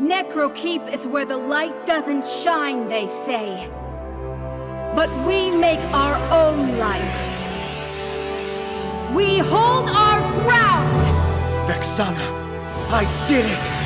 Necrokeep is where the light doesn't shine, they say. But we make our own light. We hold our ground! Vexana, I did it!